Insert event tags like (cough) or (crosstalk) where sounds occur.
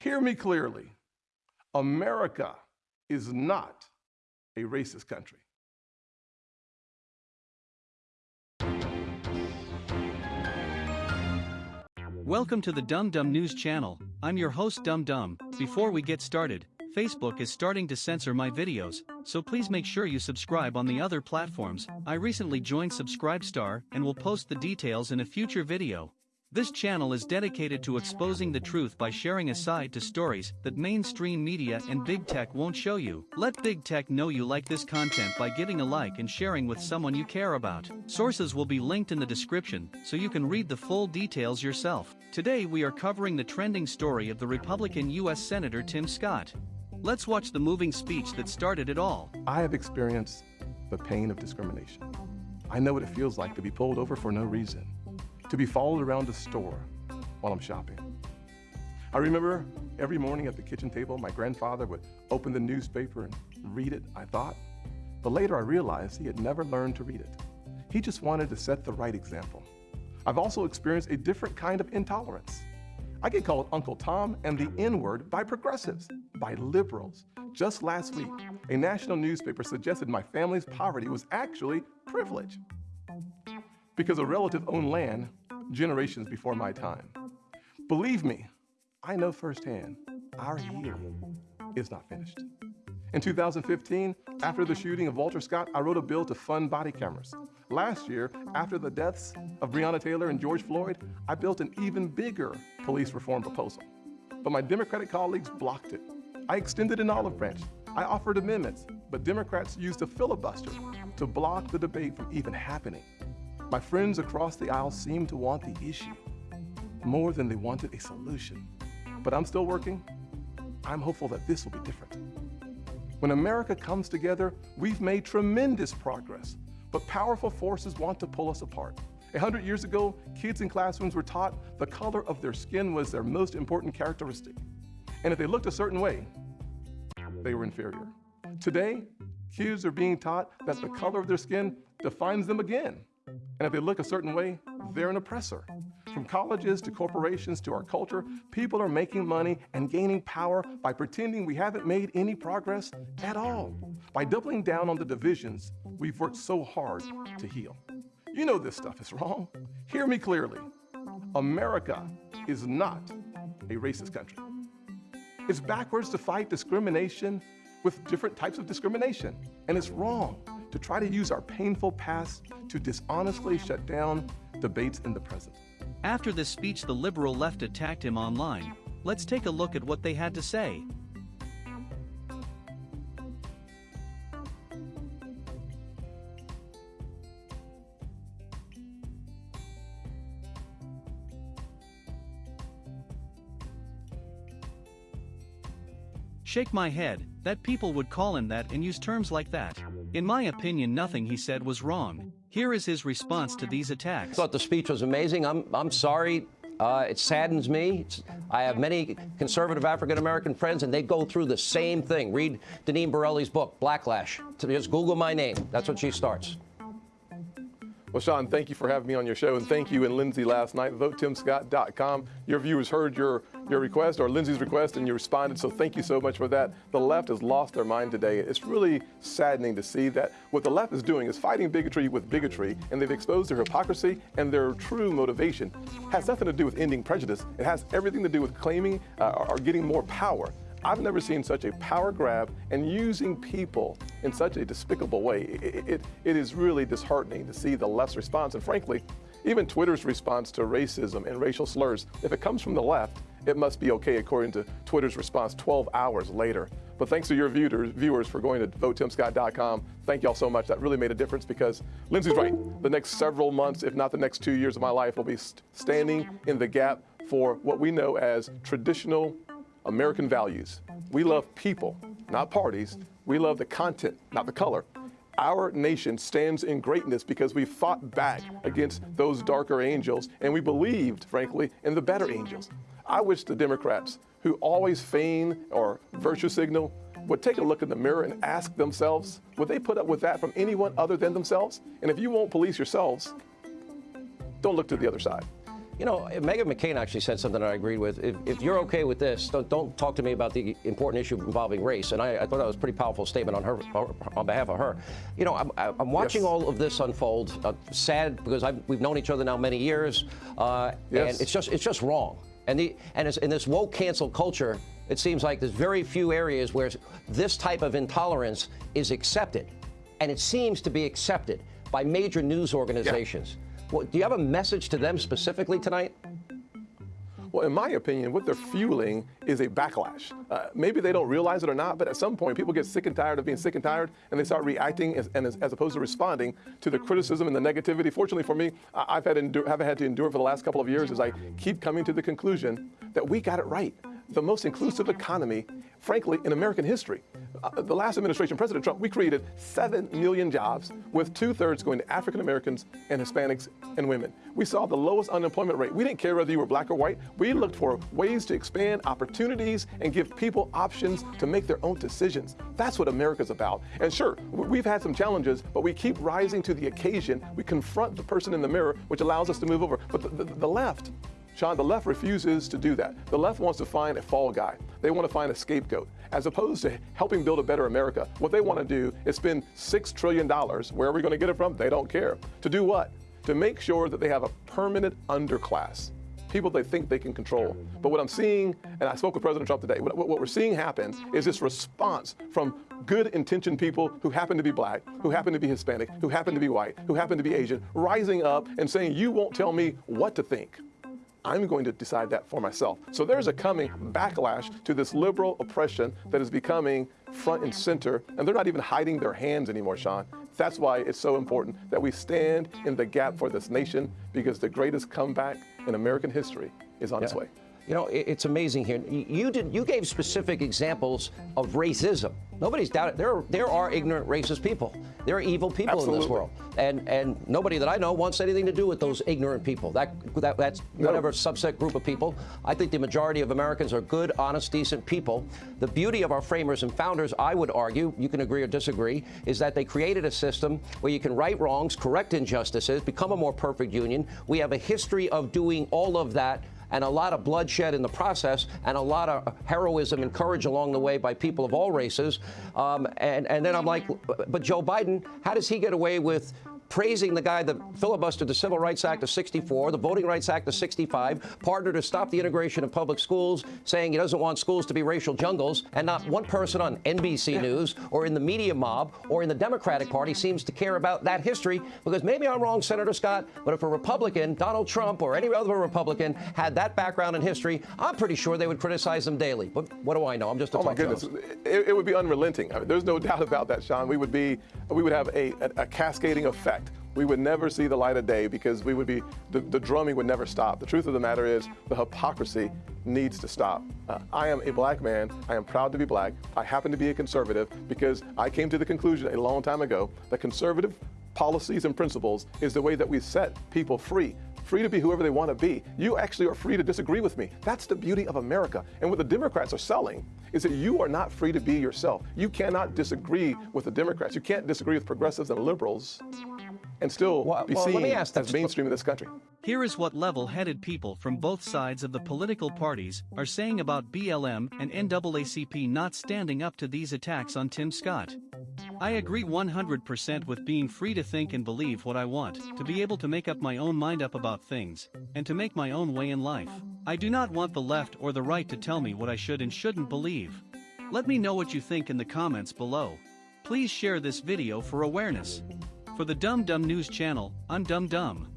Hear me clearly. America is not a racist country. Welcome to the Dum Dum News channel. I'm your host Dum Dum. Before we get started, Facebook is starting to censor my videos, so please make sure you subscribe on the other platforms. I recently joined Subscribestar and will post the details in a future video. This channel is dedicated to exposing the truth by sharing a side to stories that mainstream media and big tech won't show you. Let big tech know you like this content by giving a like and sharing with someone you care about. Sources will be linked in the description so you can read the full details yourself. Today we are covering the trending story of the Republican U.S. Senator Tim Scott. Let's watch the moving speech that started it all. I have experienced the pain of discrimination. I know what it feels like to be pulled over for no reason to be followed around the store while I'm shopping. I remember every morning at the kitchen table, my grandfather would open the newspaper and read it, I thought. But later I realized he had never learned to read it. He just wanted to set the right example. I've also experienced a different kind of intolerance. I get called Uncle Tom and the N-word by progressives, by liberals. Just last week, a national newspaper suggested my family's poverty was actually privilege because a relative owned land generations before my time. Believe me, I know firsthand, our healing is not finished. In 2015, after the shooting of Walter Scott, I wrote a bill to fund body cameras. Last year, after the deaths of Breonna Taylor and George Floyd, I built an even bigger police reform proposal. But my Democratic colleagues blocked it. I extended an olive branch. I offered amendments, but Democrats used a filibuster to block the debate from even happening. My friends across the aisle seem to want the issue more than they wanted a solution. But I'm still working. I'm hopeful that this will be different. When America comes together, we've made tremendous progress, but powerful forces want to pull us apart. A hundred years ago, kids in classrooms were taught the color of their skin was their most important characteristic. And if they looked a certain way, they were inferior. Today, kids are being taught that the color of their skin defines them again. And if they look a certain way, they're an oppressor. From colleges to corporations to our culture, people are making money and gaining power by pretending we haven't made any progress at all, by doubling down on the divisions we've worked so hard to heal. You know this stuff is wrong. Hear me clearly. America is not a racist country. It's backwards to fight discrimination with different types of discrimination, and it's wrong to try to use our painful past to dishonestly shut down debates in the present. After this speech, the liberal left attacked him online. Let's take a look at what they had to say. Shake my head, that people would call him that and use terms like that. In my opinion nothing he said was wrong. Here is his response to these attacks. I thought the speech was amazing. I'm, I'm sorry. Uh, it saddens me. It's, I have many conservative African-American friends, and they go through the same thing. Read Deneen Borelli's book, Blacklash. Just Google my name. That's what she starts. Well, Sean, thank you for having me on your show, and thank you and Lindsay last night. VoteTimScott.com. Your viewers heard your, your request, or Lindsay's request, and you responded, so thank you so much for that. The left has lost their mind today. It's really saddening to see that what the left is doing is fighting bigotry with bigotry, and they've exposed their hypocrisy and their true motivation. It has nothing to do with ending prejudice. It has everything to do with claiming uh, or getting more power. I've never seen such a power grab and using people in such a despicable way. It, it, it is really disheartening to see the left's response. And frankly, even Twitter's response to racism and racial slurs, if it comes from the left, it must be okay according to Twitter's response 12 hours later. But thanks to your viewers for going to votetimscott.com. Thank y'all so much. That really made a difference because Lindsay's right. The next several months, if not the next two years of my life, will be standing in the gap for what we know as traditional American values. We love people, not parties. We love the content, not the color. Our nation stands in greatness because we fought back against those darker angels and we believed, frankly, in the better angels. I wish the Democrats, who always feign or virtue signal, would take a look in the mirror and ask themselves, would they put up with that from anyone other than themselves? And if you won't police yourselves, don't look to the other side. You know, Meghan McCain actually said something that I agreed with. If, if you're okay with this, don't, don't, talk to me about the important issue involving race. And I, I, thought that was a pretty powerful statement on her, on behalf of her. You know, I'm, I'm watching yes. all of this unfold. Uh, sad because I've, we've known each other now many years, uh, yes. and it's just it's just wrong. And the and in this woke cancel culture, it seems like there's very few areas where this type of intolerance is accepted, and it seems to be accepted by major news organizations. Yeah. Well, do you have a message to them specifically tonight? Well, in my opinion, what they're fueling is a backlash. Uh, maybe they don't realize it or not, but at some point, people get sick and tired of being sick and tired, and they start reacting as, and as, as opposed to responding to the criticism and the negativity. Fortunately for me, I've had, endure, have had to endure for the last couple of years as I keep coming to the conclusion that we got it right. The most inclusive economy, frankly, in American history. Uh, the last administration, President Trump, we created 7 million jobs, with two thirds going to African Americans and Hispanics and women. We saw the lowest unemployment rate. We didn't care whether you were black or white. We looked for ways to expand opportunities and give people options to make their own decisions. That's what America's about. And sure, we've had some challenges, but we keep rising to the occasion. We confront the person in the mirror, which allows us to move over. But the, the, the left, Sean, the left refuses to do that. The left wants to find a fall guy. They want to find a scapegoat. As opposed to helping build a better America, what they want to do is spend $6 trillion. Where are we going to get it from? They don't care. To do what? To make sure that they have a permanent underclass people they think they can control. But what I'm seeing, and I spoke with President Trump today, what, what, we're seeing happen is this response from good intentioned people who happen to be black, who happen to be Hispanic, who happen to be white, who happen to be Asian, rising up and saying, you won't tell me what to think. I'm going to decide that for myself. So there's a coming backlash to this liberal oppression that is becoming front and center, and they're not even hiding their hands anymore, Sean. That's why it's so important that we stand in the gap for this nation because the greatest comeback in American history is on yeah. its way. You know, it's amazing here. You did you gave specific examples of racism. Nobody's doubted there. Are, there are ignorant, racist people. There are evil people Absolutely. in this world, and and nobody that I know wants anything to do with those ignorant people. That, that that's whatever no. subset group of people. I think the majority of Americans are good, honest, decent people. The beauty of our framers and founders, I would argue, you can agree or disagree, is that they created a system where you can right wrongs, correct injustices, become a more perfect union. We have a history of doing all of that and a lot of bloodshed in the process and a lot of heroism and courage along the way by people of all races. Um, and, and then I'm like, but Joe Biden, how does he get away with praising the guy that filibustered the Civil Rights Act of 64, the Voting Rights Act of 65, partnered to stop the integration of public schools, saying he doesn't want schools to be racial jungles, and not one person on NBC. News or in the media mob or in the Democratic Party seems to care about that history because maybe I'm wrong, Senator Scott, but if a Republican, Donald Trump or any other Republican, had that background in history, I'm pretty sure they would criticize them daily. But what do I know? I'm just a Oh, my goodness. It, it, would be unrelenting. I mean, there's no (laughs) doubt about that, Sean. We would be, we would have a, a, a cascading effect we would never see the light of day because we would be, the, the drumming would never stop. The truth of the matter is the hypocrisy needs to stop. Uh, I am a black man. I am proud to be black. I happen to be a conservative because I came to the conclusion a long time ago that conservative policies and principles is the way that we set people free free to be whoever they want to be. You actually are free to disagree with me. That's the beauty of America. And what the Democrats are selling is that you are not free to be yourself. You cannot disagree with the Democrats. You can't disagree with progressives and liberals and still well, be well, seen as mainstream in this country. Here is what level-headed people from both sides of the political parties are saying about BLM and NAACP not standing up to these attacks on Tim Scott. I agree 100% with being free to think and believe what I want, to be able to make up my own mind up about things, and to make my own way in life. I do not want the left or the right to tell me what I should and shouldn't believe. Let me know what you think in the comments below. Please share this video for awareness. For the Dumb Dumb News channel, I'm Dumb Dumb.